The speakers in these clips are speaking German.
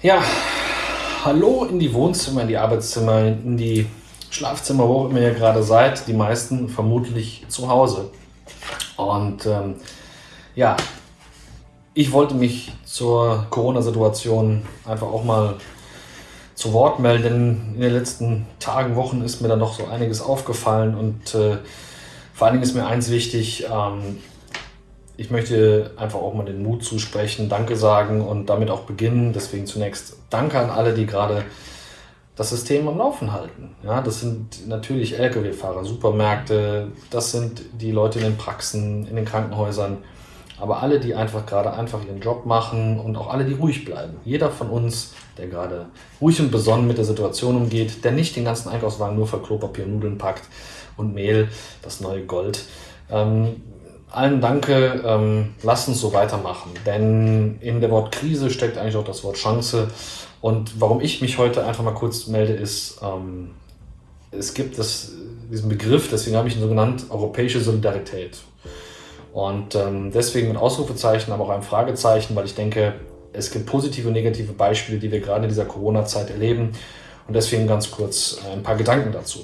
Ja, hallo in die Wohnzimmer, in die Arbeitszimmer, in die Schlafzimmer, wo auch immer ihr gerade seid. Die meisten vermutlich zu Hause. Und ähm, ja, ich wollte mich zur Corona-Situation einfach auch mal zu Wort melden, in den letzten Tagen, Wochen ist mir da noch so einiges aufgefallen und äh, vor allen Dingen ist mir eins wichtig, ähm, ich möchte einfach auch mal den Mut zusprechen, Danke sagen und damit auch beginnen. Deswegen zunächst Danke an alle, die gerade das System am Laufen halten. Ja, das sind natürlich Lkw-Fahrer, Supermärkte, das sind die Leute in den Praxen, in den Krankenhäusern, aber alle, die einfach gerade einfach ihren Job machen und auch alle, die ruhig bleiben. Jeder von uns, der gerade ruhig und besonnen mit der Situation umgeht, der nicht den ganzen Einkaufswagen nur für Klopapier Nudeln packt und Mehl, das neue Gold. Ähm, allen danke, ähm, lasst uns so weitermachen, denn in der Wort Krise steckt eigentlich auch das Wort Chance. Und warum ich mich heute einfach mal kurz melde, ist, ähm, es gibt das, diesen Begriff, deswegen habe ich ihn so genannt, europäische Solidarität. Und ähm, deswegen mit Ausrufezeichen, aber auch ein Fragezeichen, weil ich denke, es gibt positive und negative Beispiele, die wir gerade in dieser Corona-Zeit erleben. Und deswegen ganz kurz ein paar Gedanken dazu.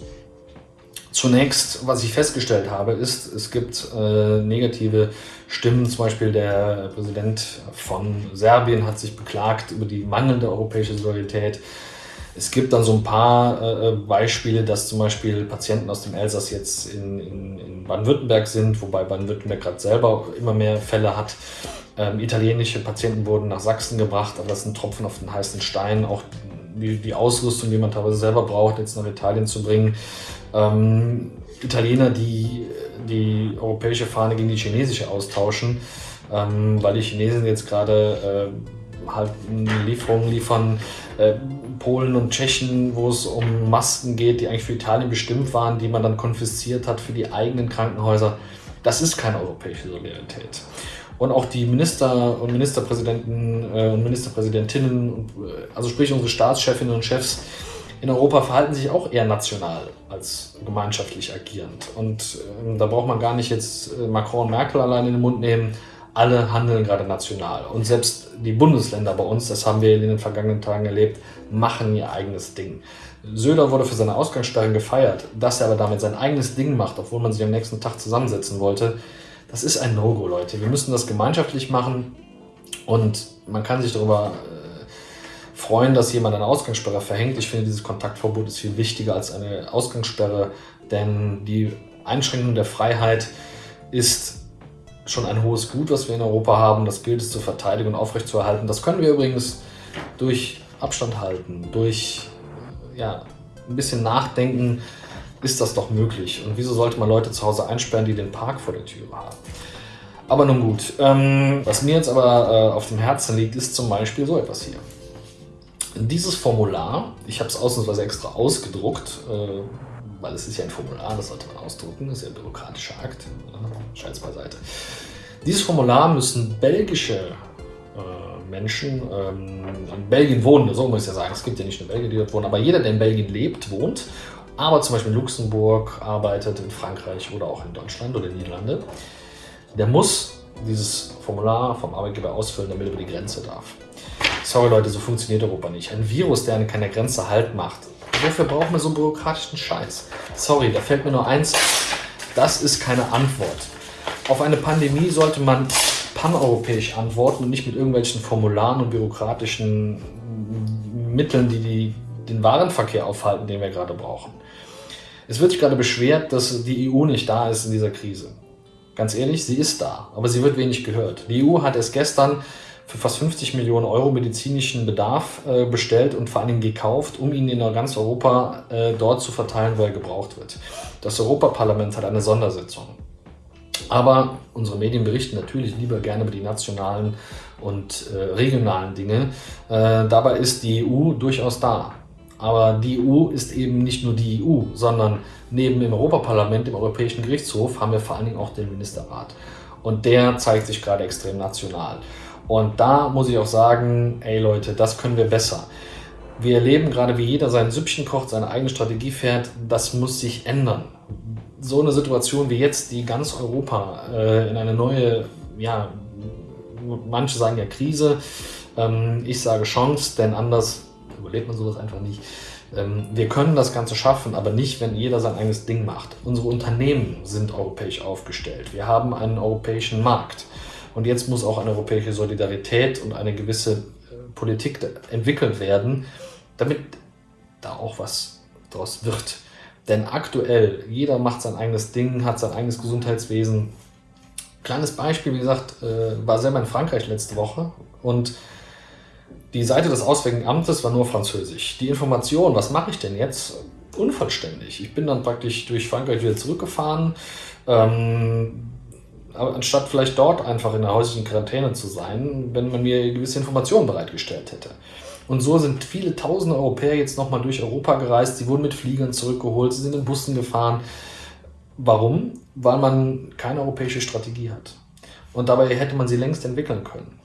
Zunächst, was ich festgestellt habe, ist, es gibt äh, negative Stimmen. Zum Beispiel der Präsident von Serbien hat sich beklagt über die mangelnde europäische Solidarität. Es gibt dann so ein paar äh, Beispiele, dass zum Beispiel Patienten aus dem Elsass jetzt in, in, in Baden-Württemberg sind, wobei Baden-Württemberg gerade selber immer mehr Fälle hat. Ähm, italienische Patienten wurden nach Sachsen gebracht, aber das ist ein Tropfen auf den heißen Stein. Auch die, die Ausrüstung, die man teilweise selber braucht, jetzt nach Italien zu bringen, ähm, Italiener, die die europäische Fahne gegen die chinesische austauschen, ähm, weil die Chinesen jetzt gerade äh, halt Lieferungen liefern, äh, Polen und Tschechen, wo es um Masken geht, die eigentlich für Italien bestimmt waren, die man dann konfisziert hat für die eigenen Krankenhäuser. Das ist keine europäische Solidarität. Und auch die Minister und Ministerpräsidenten äh, und Ministerpräsidentinnen, äh, also sprich unsere Staatschefinnen und Chefs, in Europa verhalten sich auch eher national als gemeinschaftlich agierend. Und äh, da braucht man gar nicht jetzt äh, Macron und Merkel allein in den Mund nehmen. Alle handeln gerade national. Und selbst die Bundesländer bei uns, das haben wir in den vergangenen Tagen erlebt, machen ihr eigenes Ding. Söder wurde für seine Ausgangssperren gefeiert. Dass er aber damit sein eigenes Ding macht, obwohl man sich am nächsten Tag zusammensetzen wollte, das ist ein No-Go, Leute. Wir müssen das gemeinschaftlich machen und man kann sich darüber freuen, dass jemand eine Ausgangssperre verhängt. Ich finde, dieses Kontaktverbot ist viel wichtiger als eine Ausgangssperre, denn die Einschränkung der Freiheit ist schon ein hohes Gut, was wir in Europa haben. Das gilt es zu verteidigen und aufrechtzuerhalten. Das können wir übrigens durch Abstand halten, durch ja, ein bisschen Nachdenken ist das doch möglich. Und wieso sollte man Leute zu Hause einsperren, die den Park vor der Tür haben? Aber nun gut. Ähm, was mir jetzt aber äh, auf dem Herzen liegt, ist zum Beispiel so etwas hier. Dieses Formular, ich habe es ausnahmsweise extra ausgedruckt, äh, weil es ist ja ein Formular, das sollte man ausdrucken, das ist ja ein bürokratischer Akt, äh, Scheiß beiseite. Dieses Formular müssen belgische äh, Menschen, ähm, in Belgien wohnen, so muss ich ja sagen, es gibt ja nicht nur Belgier, die dort wohnen, aber jeder, der in Belgien lebt, wohnt, aber zum Beispiel in Luxemburg arbeitet, in Frankreich oder auch in Deutschland oder in Niederlande, der muss dieses Formular vom Arbeitgeber ausfüllen, damit er über die Grenze darf. Sorry Leute, so funktioniert Europa nicht. Ein Virus, der an keiner Grenze Halt macht. Wofür brauchen wir so einen bürokratischen Scheiß? Sorry, da fällt mir nur eins. Das ist keine Antwort. Auf eine Pandemie sollte man paneuropäisch antworten und nicht mit irgendwelchen Formularen und bürokratischen Mitteln, die, die den Warenverkehr aufhalten, den wir gerade brauchen. Es wird sich gerade beschwert, dass die EU nicht da ist in dieser Krise. Ganz ehrlich, sie ist da, aber sie wird wenig gehört. Die EU hat erst gestern für fast 50 Millionen Euro medizinischen Bedarf äh, bestellt und vor allem gekauft, um ihn in ganz Europa äh, dort zu verteilen, wo er gebraucht wird. Das Europaparlament hat eine Sondersitzung. Aber unsere Medien berichten natürlich lieber gerne über die nationalen und äh, regionalen Dinge. Äh, dabei ist die EU durchaus da. Aber die EU ist eben nicht nur die EU, sondern neben dem Europaparlament, dem Europäischen Gerichtshof, haben wir vor allen Dingen auch den Ministerrat. Und der zeigt sich gerade extrem national. Und da muss ich auch sagen, ey Leute, das können wir besser. Wir erleben gerade, wie jeder sein Süppchen kocht, seine eigene Strategie fährt. Das muss sich ändern. So eine Situation wie jetzt, die ganz Europa äh, in eine neue, ja, manche sagen ja Krise, Ähm, ich sage Chance, denn anders überlebt man sowas einfach nicht. Ähm, wir können das Ganze schaffen, aber nicht, wenn jeder sein eigenes Ding macht. Unsere Unternehmen sind europäisch aufgestellt. Wir haben einen europäischen Markt. Und jetzt muss auch eine europäische Solidarität und eine gewisse äh, Politik entwickelt werden, damit da auch was draus wird. Denn aktuell, jeder macht sein eigenes Ding, hat sein eigenes Gesundheitswesen. Kleines Beispiel, wie gesagt, äh, war selber in Frankreich letzte Woche und die Seite des Auswärtigen Amtes war nur französisch. Die Information, was mache ich denn jetzt, unvollständig. Ich bin dann praktisch durch Frankreich wieder zurückgefahren, ähm, anstatt vielleicht dort einfach in der häuslichen Quarantäne zu sein, wenn man mir gewisse Informationen bereitgestellt hätte. Und so sind viele tausende Europäer jetzt nochmal durch Europa gereist. Sie wurden mit Fliegern zurückgeholt, sie sind in Bussen gefahren. Warum? Weil man keine europäische Strategie hat. Und dabei hätte man sie längst entwickeln können.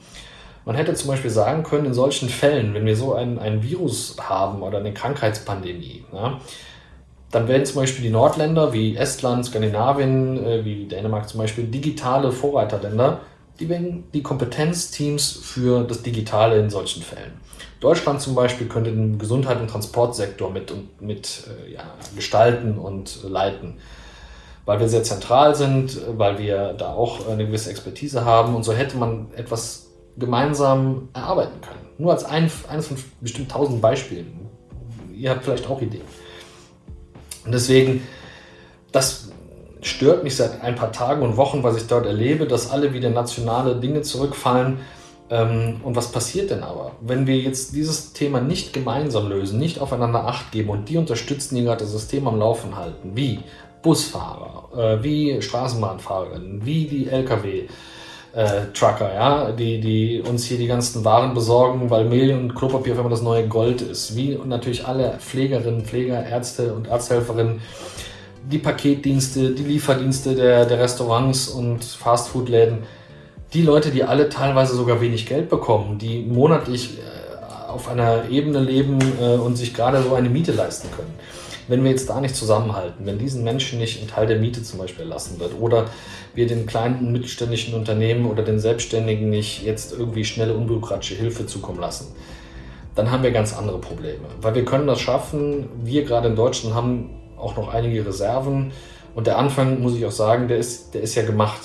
Man hätte zum Beispiel sagen können, in solchen Fällen, wenn wir so ein, ein Virus haben oder eine Krankheitspandemie, ja, dann werden zum Beispiel die Nordländer wie Estland, Skandinavien, äh, wie Dänemark zum Beispiel digitale Vorreiterländer, die werden die Kompetenzteams für das Digitale in solchen Fällen. Deutschland zum Beispiel könnte den Gesundheit- und Transportsektor mit, mit äh, ja, gestalten und leiten, weil wir sehr zentral sind, weil wir da auch eine gewisse Expertise haben und so hätte man etwas gemeinsam erarbeiten können. Nur als ein, eines von bestimmt tausend Beispielen. Ihr habt vielleicht auch Ideen. Und deswegen, das stört mich seit ein paar Tagen und Wochen, was ich dort erlebe, dass alle wieder nationale Dinge zurückfallen. Ähm, und was passiert denn aber, wenn wir jetzt dieses Thema nicht gemeinsam lösen, nicht aufeinander Acht geben und die unterstützen, die gerade das System am Laufen halten, wie Busfahrer, äh, wie Straßenbahnfahrerinnen, wie die Lkw, äh, Trucker, ja, die, die uns hier die ganzen Waren besorgen, weil Mehl und Klopapier auf einmal das neue Gold ist. Wie natürlich alle Pflegerinnen, Pfleger, Ärzte und Arzthelferinnen, die Paketdienste, die Lieferdienste der, der Restaurants und Fastfood-Läden, die Leute, die alle teilweise sogar wenig Geld bekommen, die monatlich äh, auf einer Ebene leben äh, und sich gerade so eine Miete leisten können. Wenn wir jetzt da nicht zusammenhalten, wenn diesen Menschen nicht ein Teil der Miete zum Beispiel erlassen wird oder wir den kleinen mittelständischen Unternehmen oder den Selbstständigen nicht jetzt irgendwie schnelle, unbürokratische Hilfe zukommen lassen, dann haben wir ganz andere Probleme. Weil wir können das schaffen. Wir gerade in Deutschland haben auch noch einige Reserven. Und der Anfang, muss ich auch sagen, der ist, der ist ja gemacht.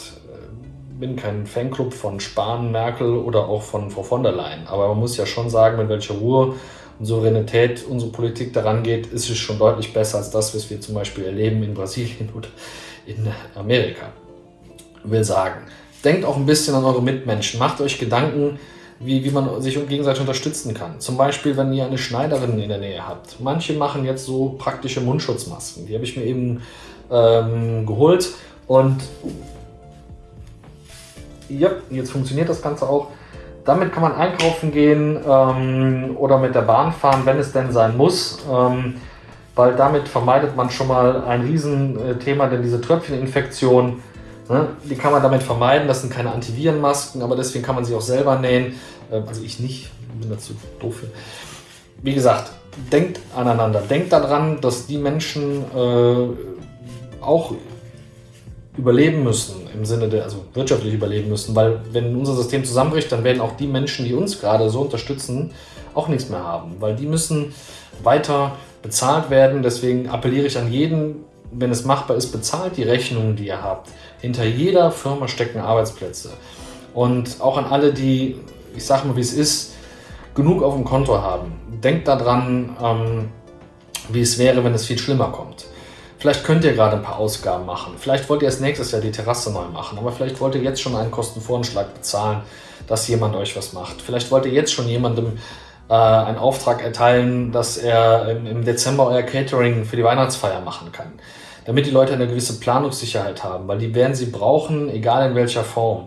Ich bin kein Fanclub von Spahn, Merkel oder auch von Frau von der Leyen. Aber man muss ja schon sagen, mit welcher Ruhe Souveränität unsere Politik daran geht, ist es schon deutlich besser als das, was wir zum Beispiel erleben in Brasilien oder in Amerika. Will sagen, denkt auch ein bisschen an eure Mitmenschen, macht euch Gedanken, wie, wie man sich gegenseitig unterstützen kann. Zum Beispiel, wenn ihr eine Schneiderin in der Nähe habt. Manche machen jetzt so praktische Mundschutzmasken. Die habe ich mir eben ähm, geholt und ja, jetzt funktioniert das Ganze auch. Damit kann man einkaufen gehen ähm, oder mit der Bahn fahren, wenn es denn sein muss. Ähm, weil damit vermeidet man schon mal ein Riesenthema, denn diese Tröpfcheninfektion, ne, die kann man damit vermeiden. Das sind keine Antivirenmasken, aber deswegen kann man sie auch selber nähen. Äh, also ich nicht, bin dazu doof. Wie gesagt, denkt aneinander. Denkt daran, dass die Menschen äh, auch überleben müssen, im Sinne der, also wirtschaftlich überleben müssen, weil wenn unser System zusammenbricht, dann werden auch die Menschen, die uns gerade so unterstützen, auch nichts mehr haben, weil die müssen weiter bezahlt werden. Deswegen appelliere ich an jeden, wenn es machbar ist, bezahlt die Rechnungen, die ihr habt. Hinter jeder Firma stecken Arbeitsplätze. Und auch an alle, die, ich sage mal, wie es ist, genug auf dem Konto haben. Denkt daran, ähm, wie es wäre, wenn es viel schlimmer kommt. Vielleicht könnt ihr gerade ein paar Ausgaben machen. Vielleicht wollt ihr erst nächstes Jahr die Terrasse neu machen. Aber vielleicht wollt ihr jetzt schon einen Kostenvoranschlag bezahlen, dass jemand euch was macht. Vielleicht wollt ihr jetzt schon jemandem äh, einen Auftrag erteilen, dass er im, im Dezember euer Catering für die Weihnachtsfeier machen kann. Damit die Leute eine gewisse Planungssicherheit haben, weil die werden sie brauchen, egal in welcher Form.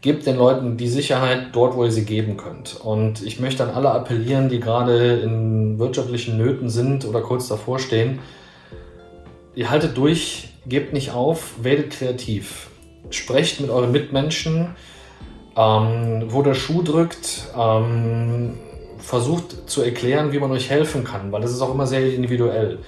Gebt den Leuten die Sicherheit dort, wo ihr sie geben könnt. Und ich möchte an alle appellieren, die gerade in wirtschaftlichen Nöten sind oder kurz davor stehen, ihr haltet durch, gebt nicht auf, werdet kreativ. Sprecht mit euren Mitmenschen, ähm, wo der Schuh drückt, ähm, versucht zu erklären, wie man euch helfen kann, weil das ist auch immer sehr individuell.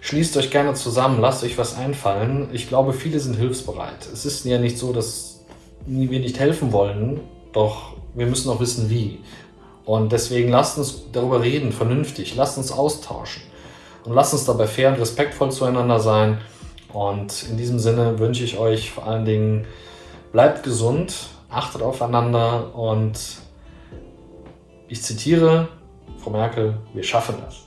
Schließt euch gerne zusammen, lasst euch was einfallen. Ich glaube, viele sind hilfsbereit. Es ist ja nicht so, dass wir nicht helfen wollen, doch wir müssen auch wissen, wie. Und deswegen lasst uns darüber reden, vernünftig, lasst uns austauschen und lasst uns dabei fair und respektvoll zueinander sein. Und in diesem Sinne wünsche ich euch vor allen Dingen, bleibt gesund, achtet aufeinander und ich zitiere Frau Merkel, wir schaffen das.